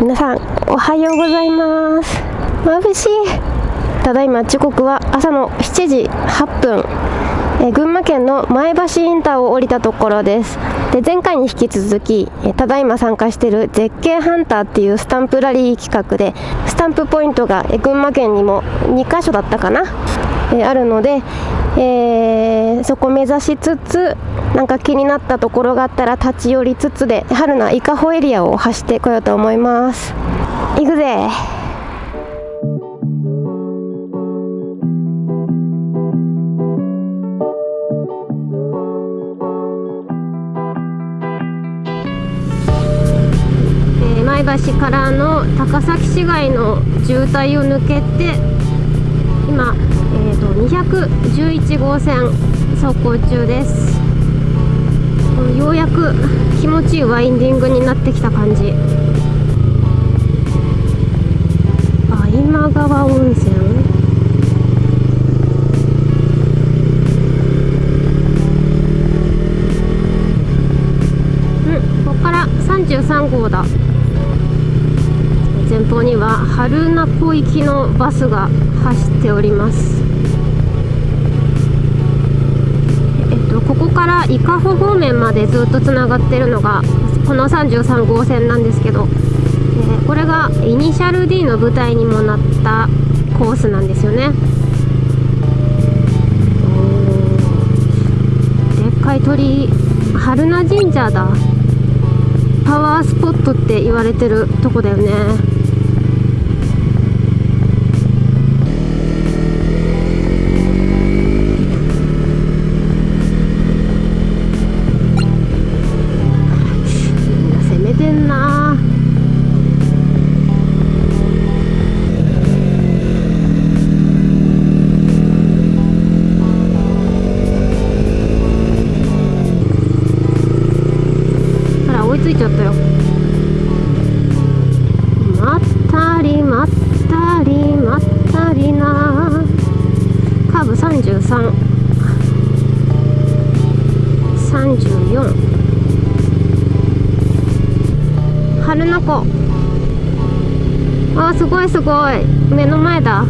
皆さんおはようございます。眩しい。ただいま時刻は朝の7時8分。え群馬県の前橋インターを降りたところです。で前回に引き続きえただいま参加している絶景ハンターっていうスタンプラリー企画でスタンプポイントがえ群馬県にも2カ所だったかな？えあるので、えー、そこ目指しつつなんか気になったところがあったら立ち寄りつつで春名伊香保エリアを走ってこようと思います。行くぜ。前橋からの高崎市街の渋滞を抜けて今、211号線走行中です。ようやく気持ちいいワインディングになってきた感じ。あ今川温泉？うんここから33号だ。前方には春名湖行きのバスが走っておりますえっとここから伊香保方面までずっとつながってるのがこの33号線なんですけど、え、これがイニシャル D の舞台にもなったコースなんですよね。でっかい鳥居春名神社だ。パワースポットって言われてるとこだよね。春名湖あーすごいすごい。目の前だ。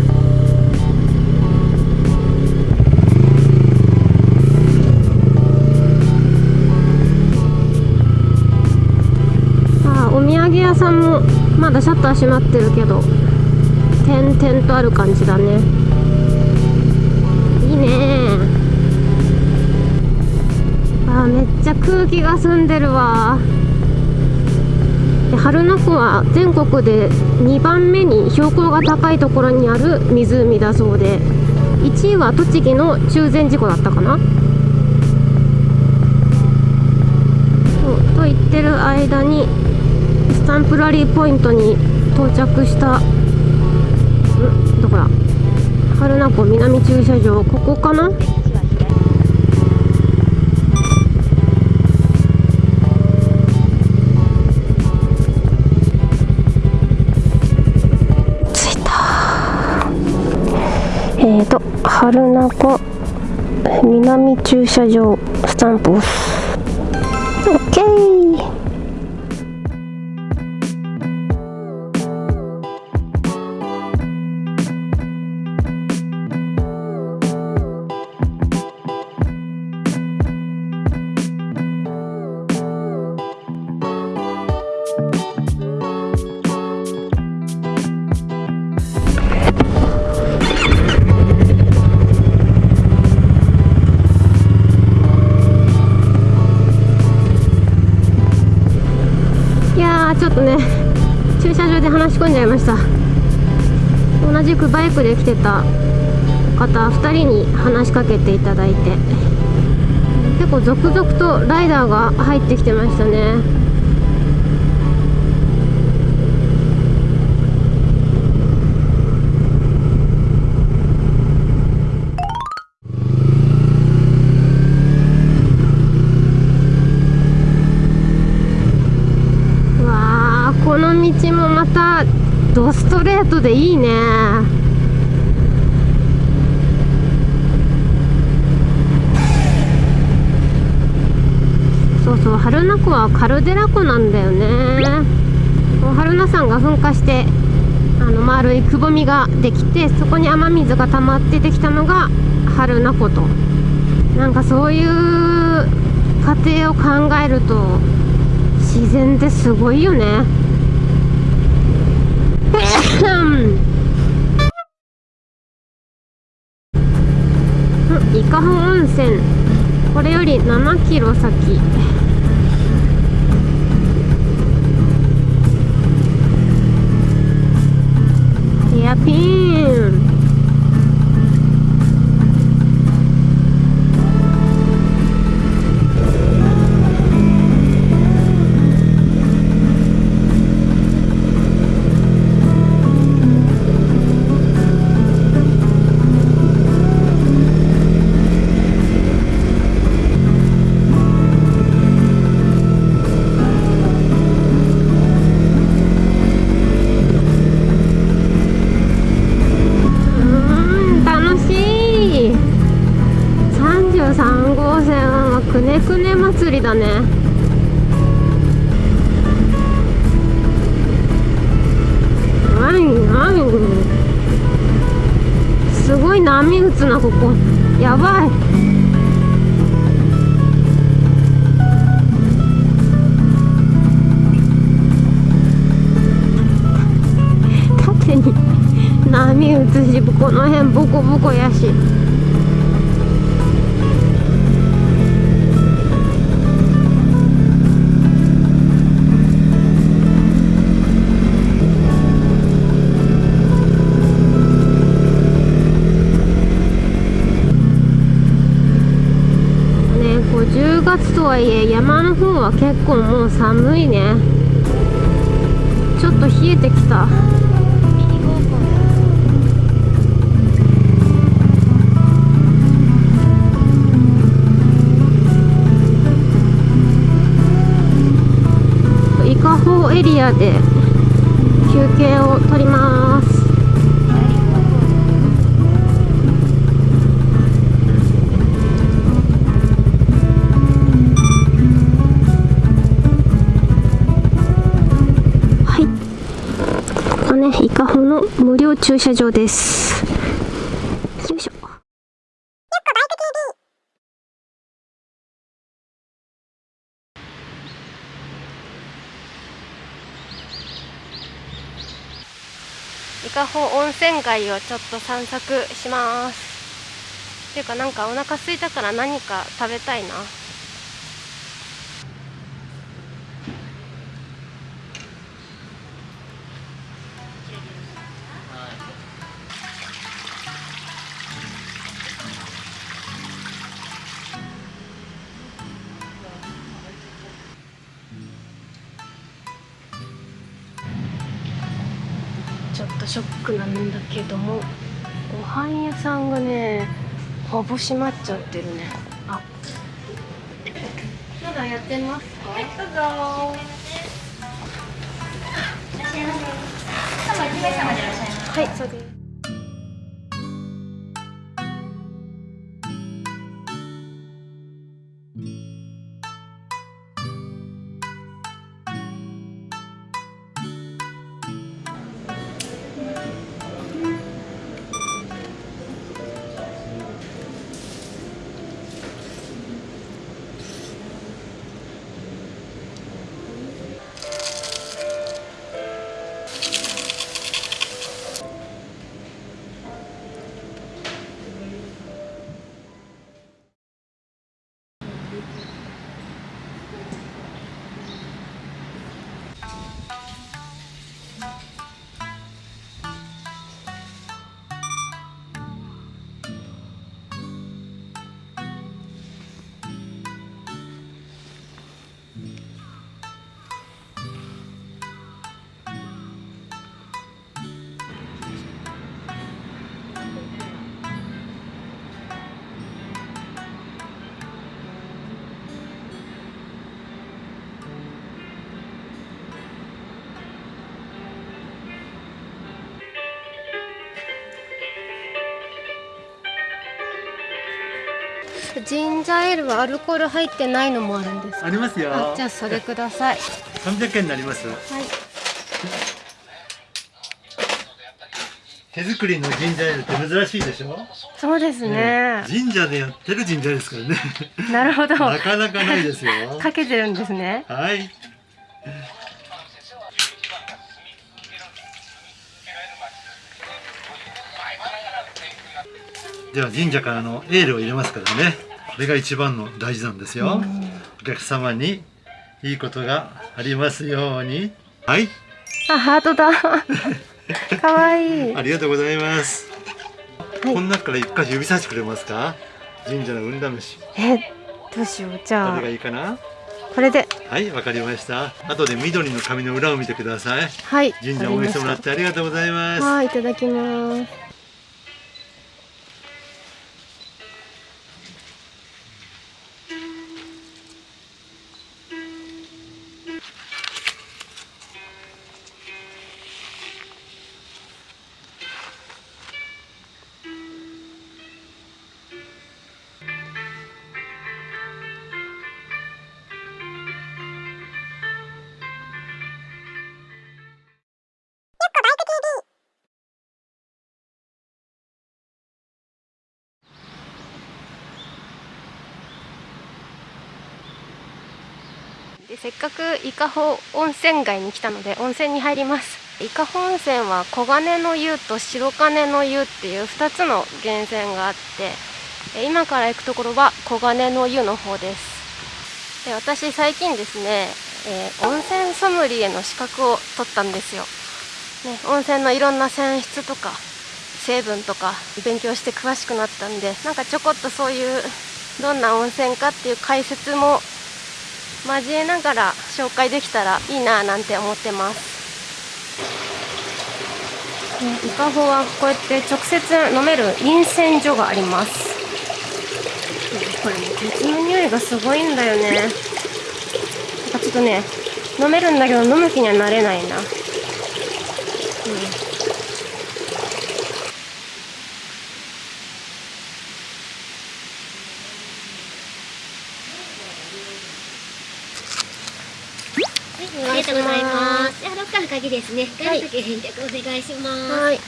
あお土産屋さんもまだシャッター閉まってるけど点々とある感じだね。ねあめっちゃ空気が澄んでるわ。で春名湖は全国で2番目に標高が高いところにある湖だそうで。1位は栃木の中禅寺湖だったかな。と言ってる間にスタンプラリーポイントに到着した春名湖南駐車場ここかな？えーと、春名湖南駐車場スタンプ押す。くバイクで来てた方2人に話しかけていただいて。結構続々とライダーが入ってきてましたね。ストレートでいいね。そうそう春名湖はカルデラ湖なんだよね。榛名山が噴火してあの丸いくぼみができてそこに雨水が溜まってできたのが榛名湖と。なんかそういう過程を考えると自然ってすごいよね。伊香保温泉。これより7キロ先。ヘアピン。波打つしこの辺ボコボコやし。ねこう10月とはいえ山の方は結構もう寒いね。ちょっと冷えてきた。エリアで休憩を取ります。はい。ここね伊香保の無料駐車場ですよいしょ伊香保温泉街をちょっと散策します。っていうかなんかお腹すいたから何か食べたいな。けどもご飯屋さんがねほぼ閉まっちゃってるね。あまだやってますか？はいどうぞ。はいそうですジンジャーエールはアルコール入ってないのもあるんですか？ありますよ。あじゃあそれください三百円になります。はい手作りのジンジャーエールって珍しいでしょ？そうですね。神社でやってるジンジャーエールですからねなるほど。なかなかないですよ かけてるんですね。はいでは神社からのエールを入れますからねこれが一番の大事なんですよ。お客様にいいことがありますように。はい。あ、ハートだ。かわいい。ありがとうございます、はい。この中から一箇所指さしてくれますか？神社の運試し。え、どうしよう。じゃあ。どれが、いいかな？これで。はいわかりました。後で緑の紙の裏を見てください。はい。神社を応援してもらってありがとうございます。はい、いただきます。でせっかく伊香保温泉街に来たので温泉に入ります。伊香保温泉は黄金の湯と白金の湯っていう2つの源泉があって今から行くところは黄金の湯の方です。で私最近ですね、えー温泉ソムリエの資格を取ったんですよ、ね、温泉のいろんな泉質とか成分とか勉強して詳しくなったんでなんかちょこっとそういうどんな温泉かっていう解説も交えながら紹介できたらいいななんて思ってます、ね、伊香保はこうやって直接飲める飲泉所がありますこれね鉄の匂いがすごいんだよねなんかちょっとね飲めるんだけど飲む気にはなれないなありがとうございます。じゃあ、ロッカーの鍵ですね。鍵かけ返却お願いします。はい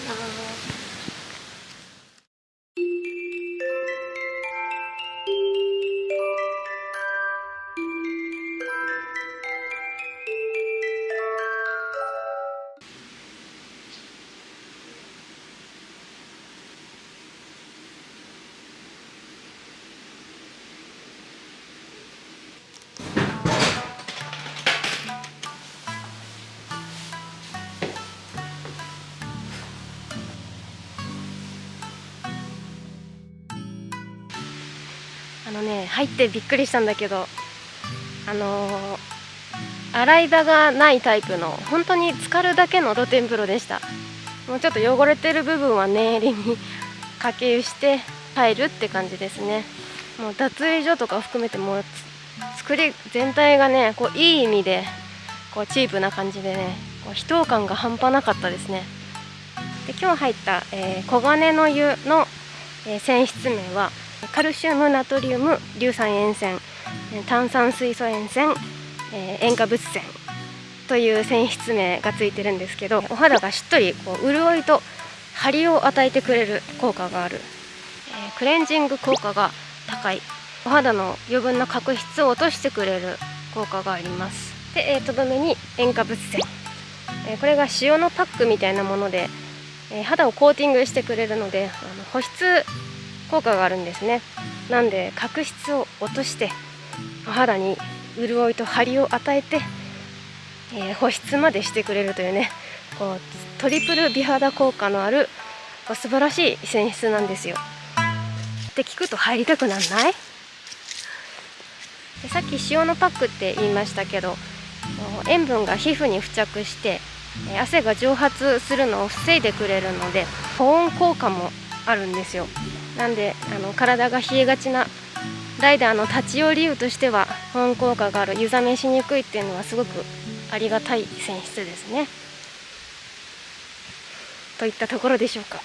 はい、どうぞ。入ってびっくりしたんだけどあのー洗い場がないタイプの本当に浸かるだけの露天風呂でした。もうちょっと汚れてる部分は念入りにかけ湯して入るって感じですね。もう脱衣所とか含めてもう作り全体がねこういい意味でこうチープな感じでねこう秘湯感が半端なかったですね。で今日入った、えー黄金の湯の、えー泉質名はカルシウムナトリウム硫酸塩泉炭酸水素塩泉、塩化物泉という泉質名がついてるんですけどお肌がしっとりこう潤いと張りを与えてくれる効果がある、えークレンジング効果が高いお肌の余分な角質を落としてくれる効果があります。で、えとどめに塩化物泉、えーこれが塩のパックみたいなもので、えー肌をコーティングしてくれるのであの保湿効果があるんですね。なんで角質を落としてお肌に潤いと張りを与えて、えー保湿までしてくれるというねこうトリプル美肌効果のあるこう素晴らしい泉質なんですよ。って聞くと入りたくなんない？でさっき塩のパックって言いましたけど塩分が皮膚に付着して汗が蒸発するのを防いでくれるので保温効果もあるんですよ。なんであの体が冷えがちなライダーの立ち寄り湯としては保温効果がある湯冷めしにくいっていうのはすごくありがたい泉質ですね。といったところでしょうか。